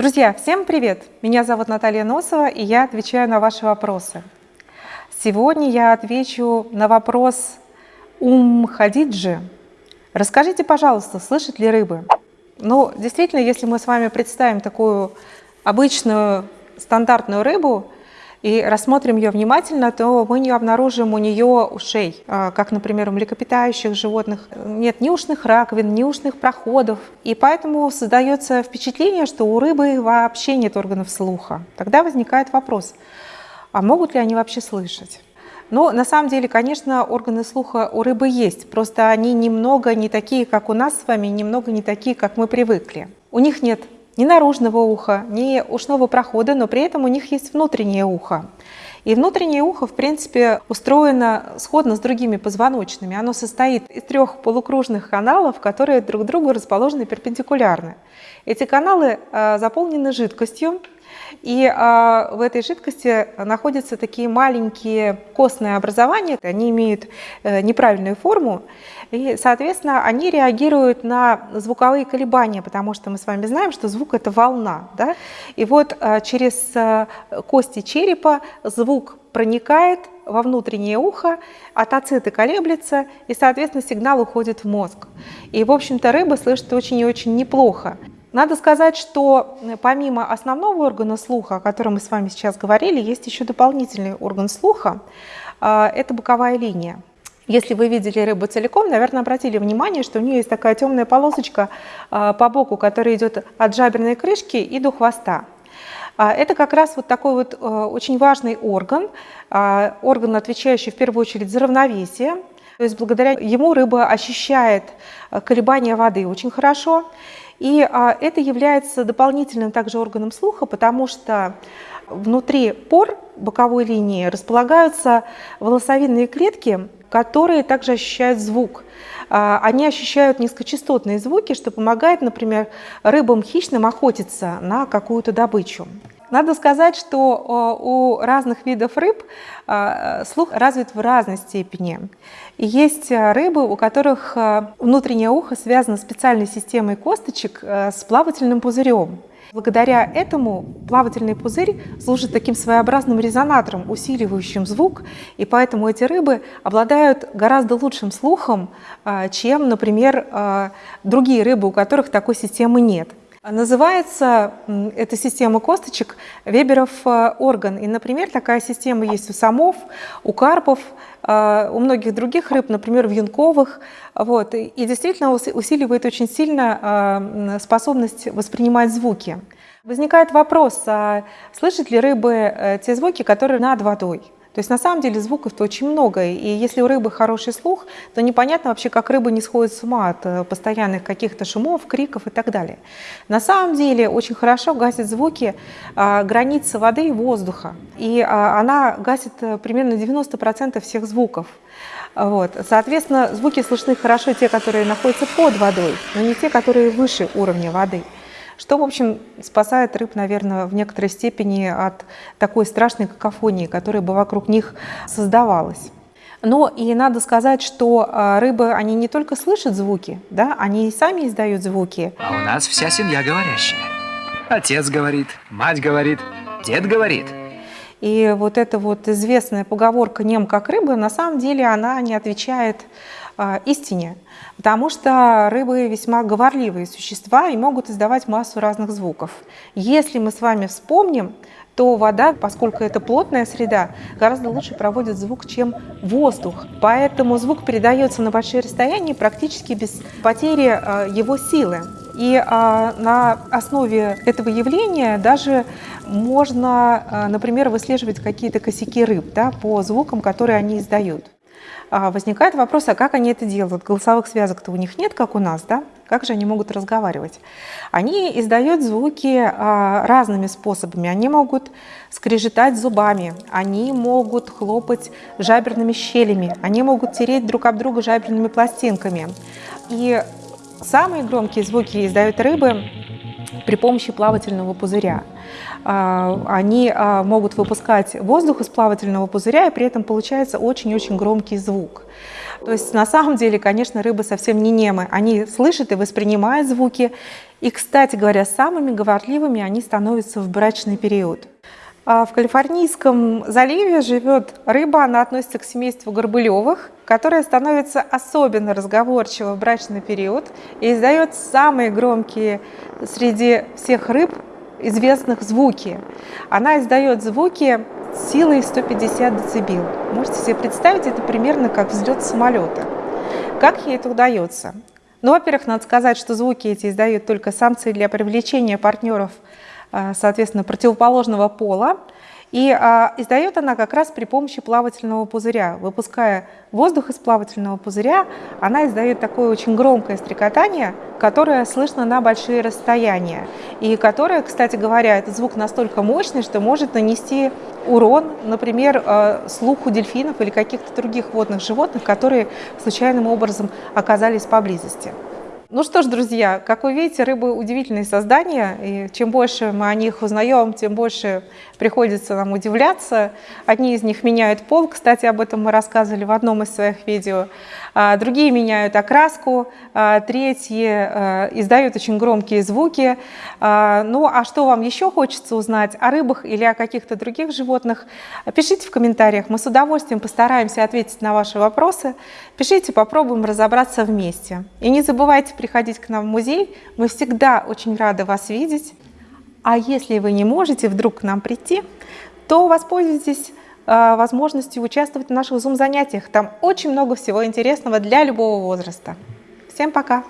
Друзья, всем привет! Меня зовут Наталья Носова, и я отвечаю на ваши вопросы. Сегодня я отвечу на вопрос Ум Хадиджи. Расскажите, пожалуйста, слышат ли рыбы? Ну, действительно, если мы с вами представим такую обычную стандартную рыбу, и рассмотрим ее внимательно, то мы не обнаружим у нее ушей, а, как, например, у млекопитающих животных. Нет ни ушных раковин, ни ушных проходов. И поэтому создается впечатление, что у рыбы вообще нет органов слуха. Тогда возникает вопрос, а могут ли они вообще слышать? Но на самом деле, конечно, органы слуха у рыбы есть, просто они немного не такие, как у нас с вами, немного не такие, как мы привыкли. У них нет ни наружного уха, ни ушного прохода, но при этом у них есть внутреннее ухо. И внутреннее ухо, в принципе, устроено сходно с другими позвоночными. Оно состоит из трех полукружных каналов, которые друг другу расположены перпендикулярно. Эти каналы э, заполнены жидкостью, и а, в этой жидкости находятся такие маленькие костные образования, они имеют а, неправильную форму, и, соответственно, они реагируют на звуковые колебания, потому что мы с вами знаем, что звук – это волна. Да? И вот а, через а, кости черепа звук проникает во внутреннее ухо, атоциты колеблются, и, соответственно, сигнал уходит в мозг. И, в общем-то, рыба слышит очень и очень неплохо. Надо сказать, что э, помимо основного органа слуха, о котором мы с вами сейчас говорили, есть еще дополнительный орган слуха. А, это боковая линия. Если вы видели рыбу целиком, наверное, обратили внимание, что у нее есть такая темная полосочка а, по боку, которая идет от жаберной крышки и до хвоста. А, это как раз вот такой вот э, очень важный орган, орган, отвечающий в первую очередь за равновесие. То есть благодаря ему рыба ощущает э, колебания воды очень хорошо. И а, это является дополнительным также органом слуха, потому что внутри пор боковой линии располагаются волосовидные клетки, которые также ощущают звук. А, они ощущают низкочастотные звуки, что помогает, например, рыбам хищным охотиться на какую-то добычу. Надо сказать, что у разных видов рыб а, слух развит в разной степени. Есть а, рыбы, у которых внутреннее ухо связано специальной системой косточек с плавательным пузырем. Благодаря этому плавательный пузырь служит таким своеобразным резонатором, усиливающим звук, и поэтому эти рыбы обладают гораздо лучшим слухом, чем, например, другие рыбы, у которых такой системы нет. Называется эта система косточек Веберов э, орган. И, например, такая система есть у самов, у карпов, э, у многих других рыб, например, в юнковых. Вот. И действительно усиливает очень сильно э, способность воспринимать звуки. Возникает вопрос, а слышат ли рыбы те звуки, которые над водой? То есть на самом деле звуков-то очень много, и если у рыбы хороший слух, то непонятно вообще, как рыба не сходит с ума от э, постоянных каких-то шумов, криков и так далее. На самом деле очень хорошо гасит звуки а, границы воды и воздуха, и а, она гасит э, примерно 90% всех звуков. Вот. Соответственно, звуки слышны хорошо те, которые находятся под водой, но не те, которые выше уровня воды что, в общем, спасает рыб, наверное, в некоторой степени от такой страшной какофонии, которая бы вокруг них создавалась. Но и надо сказать, что а, рыбы, они не только слышат звуки, да, они и сами издают звуки. А у нас вся семья говорящая. Отец говорит, мать говорит, дед говорит. И вот эта вот известная поговорка «нем как рыба», на самом деле она не отвечает истине, потому что рыбы весьма говорливые существа и могут издавать массу разных звуков. Если мы с вами вспомним, то вода, поскольку это плотная среда, гораздо лучше проводит звук, чем воздух. Поэтому звук передается на большие расстояния практически без потери а, его силы. И а, на основе этого явления даже можно, например, выслеживать какие-то косяки рыб да, по звукам, которые они издают. А, возникает вопрос, а как они это делают? Голосовых связок-то у них нет, как у нас, да? Как же они могут разговаривать? Они издают звуки а, разными способами. Они могут скрежетать зубами, они могут хлопать жаберными щелями, они могут тереть друг об друга жаберными пластинками. И самые громкие звуки издают рыбы при помощи плавательного пузыря. А, они а, могут выпускать воздух из плавательного пузыря, и при этом получается очень-очень громкий звук. То есть на самом деле, конечно, рыбы совсем не немы. Они слышат и воспринимают звуки. И, кстати говоря, самыми говорливыми они становятся в брачный период. А в Калифорнийском заливе живет рыба, она относится к семейству горбылевых, которая становится особенно разговорчива в брачный период и издает самые громкие среди всех рыб известных звуки. Она издает звуки силой 150 дБ. Можете себе представить, это примерно как взлет самолета. Как ей это удается? Ну, во-первых, надо сказать, что звуки эти издают только самцы для привлечения партнеров – Э, соответственно, противоположного пола. И а, издает она как раз при помощи плавательного пузыря. Выпуская воздух из плавательного пузыря, она издает такое очень громкое стрекотание, которое слышно на большие расстояния. И которое, кстати говоря, этот звук настолько мощный, что может нанести урон, например, э, слуху дельфинов или каких-то других водных животных, которые случайным образом оказались поблизости. Ну что ж, друзья, как вы видите, рыбы удивительные создания, и чем больше мы о них узнаем, тем больше приходится нам удивляться. Одни из них меняют пол, кстати, об этом мы рассказывали в одном из своих видео. А, другие меняют окраску, а, третьи а, издают очень громкие звуки. Ну а что вам еще хочется узнать о рыбах или о каких-то других животных? Пишите в комментариях, мы с удовольствием постараемся ответить на ваши вопросы. Пишите, попробуем разобраться вместе. И не забывайте приходить к нам в музей, мы всегда очень рады вас видеть. А если вы не можете вдруг к нам прийти, то воспользуйтесь Э, возможностью участвовать в наших Zoom-занятиях. Там очень много всего интересного для любого возраста. Всем пока!